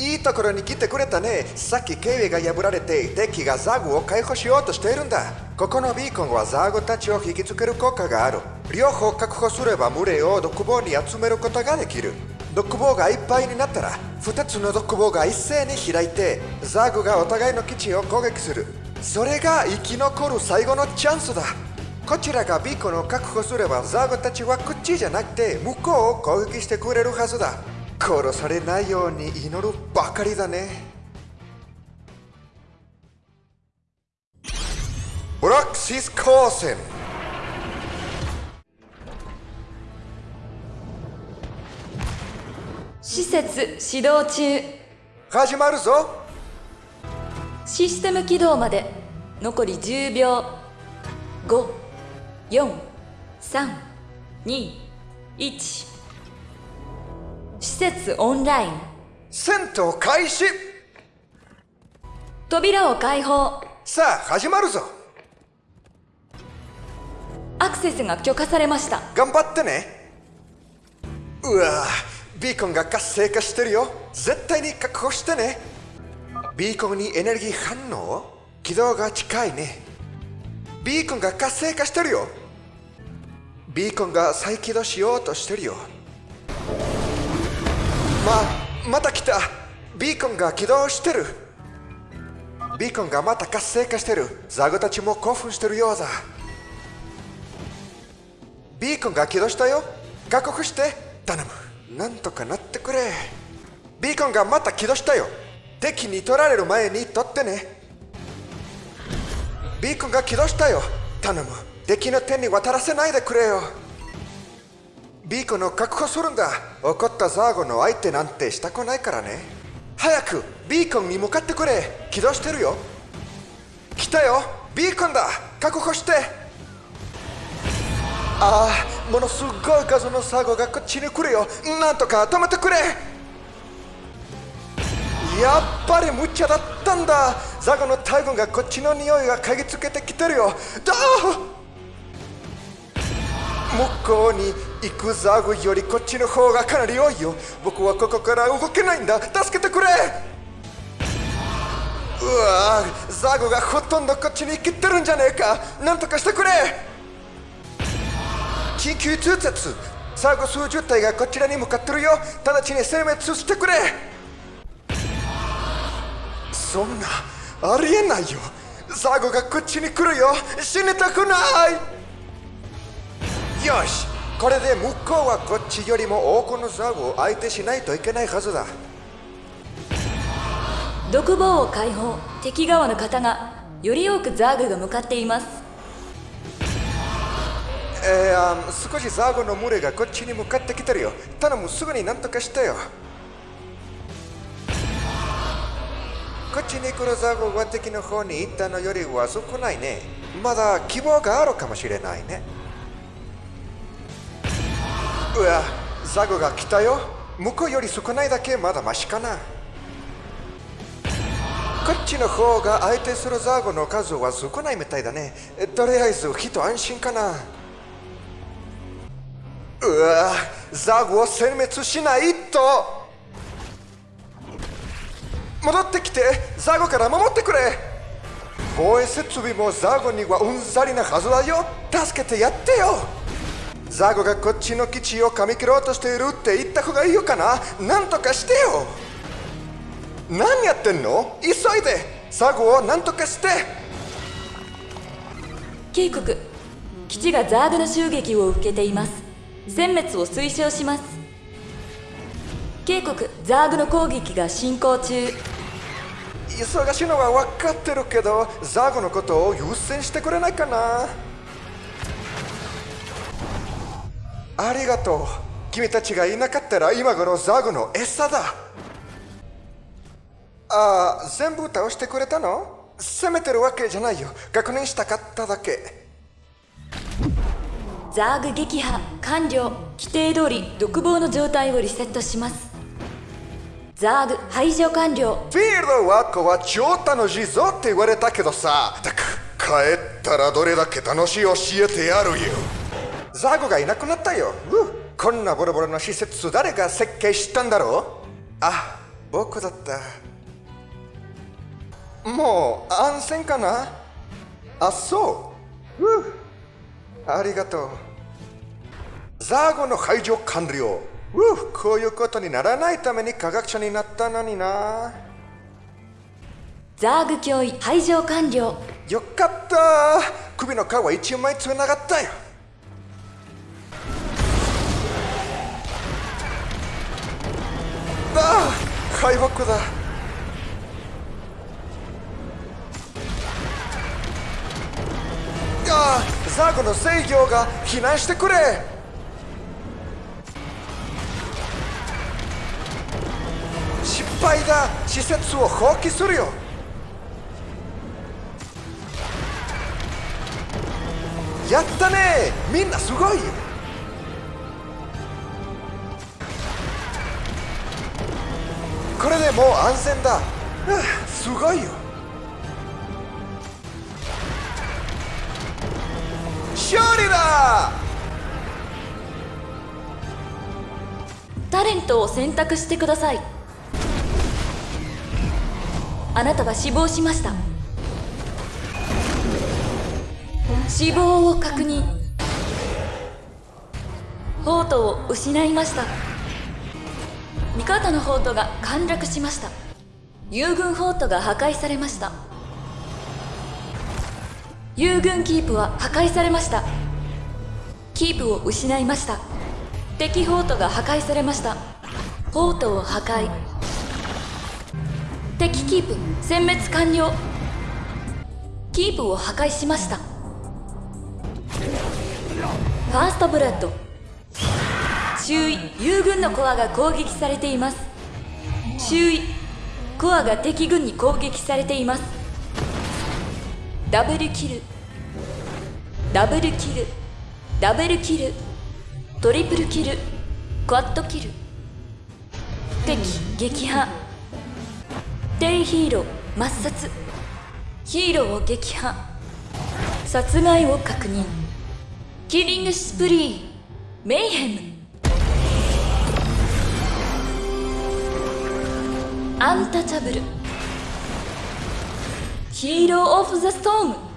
いいところに来てくれたね。さっき警備が破られて敵がザグを解放しようとしているんだ。ここのビーコンはザグたちを引きつける効果がある。両方確保すれば群れを独房に集めることができる。独房がいっぱいになったら2つの独房が一斉に開いてザグがお互いの基地を攻撃する。それが生き残る最後のチャンスだ。こちらがビーコンを確保すればザグたちはこっちじゃなくて向こうを攻撃してくれるはずだ。殺されないように祈るばかりだね。ブロックシス光線施設始動中。始まるぞ。システム起動まで。残り10秒54321施設オンライン。戦闘開始。扉を開放。さあ始まるぞ。アクセスが許可されました。頑張ってね。うわビーコンが活性化してるよ。絶対に確保してね。ビーコンにエネルギー反応？軌道が近いね。ビーコンが活性化してるよ。ビーコンが再起動しようとしてるよままた来た。ビーコンが起動してる。ビーコンがまた活性化してる。ザグたちも興奮してるようだ。ビーコンが起動したよ。確保して。頼む。なんとかなってくれ。ビーコンがまた起動したよ。敵に取られる前に取ってね。ビーコンが起動したよ。頼む。敵の手に渡らせないでくれよ。ビーコンを確保するんだ。怒ったザーゴの相手なんてしたくないからね。早くビーコンに向かってくれ。起動してるよ。来たよ。ビーコンだ。確保して。ああものすごい数のサーゴがこっちに来るよ。なんとか止めてくれ。やっぱり無茶だったんだ。ザゴの大群がこっちの匂いが嗅ぎつけてきてるよ。どう？向こうに行くザグよりこっちの方がかなり多いよ。僕はここから動けないんだ。助けてくれ。うわザグがほとんどこっちに来てるんじゃねえか。なんとかしてくれ。緊急通達。ザグ数十体がこちらに向かってるよ。直ちに殲滅してくれ。そんなありえないよ。ザグがこっちに来るよ。死にたくない。よし。これで向こうはこっちよりも多くのザグを相手しないといけないはずだ。独房を開放。敵側の方がより多くザーグが向かっています。えー、少しザグの群れがこっちに向かってきてるよ。頼むすぐになんとかしてよ。こっちに来るザグは敵の方に行ったのよりは少ないね。まだ希望があるかもしれないねうわザグが来たよ向こうより少ないだけまだマシかなこっちの方が相手するザグの数は少ないみたいだねとりあえず一安心かなうわザグを殲滅しないと戻ってきてザグから守ってくれ防衛設備もザグにはうんざりなはずだよ助けてやってよザグがこっちの基地を噛み切ろうとしているって言った方がいいよかな？なんとかしてよ。何やってんの？急いで。ザグをなんとかして。警告。基地がザーグの襲撃を受けています。殲滅を推奨します。警告。ザーグの攻撃が進行中。忙しいのは分かってるけどザグのことを優先してくれないかな？ありがとう。君たちがいなかったら今頃ザグの餌だ。ああ全部倒してくれたの？責めてるわけじゃないよ。確認したかっただけ。ザーグ撃破完了。規定通り独房の状態をリセットします。ザーグ排除完了。フィールドワークは超楽しいぞって言われたけどさ。帰ったらどれだけ楽しい教えてやるよザーグがいなくなったよ。こんなボロボロの施設誰が設計したんだろう？あ僕だった。もう安全かな？あそう。うありがとう。ザーゴの排除完了。うこういうことにならないために科学者になったのにな。ザーグ脅威排除完了。よかった。首の皮一枚つながったよ敗北だ。ああザーゴの制御が避難してくれ。失敗だ。施設を放棄するよ。やったね。みんなすごい。これでもう安全だ、はあ、すごいよ。勝利だ！タレントを選択してください。あなたは死亡しました。死亡を確認。ホートを失いました味方のホートが陥落しました。友軍ホートが破壊されました。友軍キープは破壊されました。キープを失いました。敵ホートが破壊されました。ホートを破壊。敵キープ殲滅完了。キープを破壊しました。ファーストブラッド。周囲友軍のコアが攻撃されています。周囲コアが敵軍に攻撃されています。ダブルキルダブルキルダブルキルトリプルキルクワッドキル敵撃破敵ヒーロー抹殺ヒーローを撃破殺害を確認キリングスプリーメイヘム。アンタチャブル。ヒーロー・オフ・ザ・ストーム。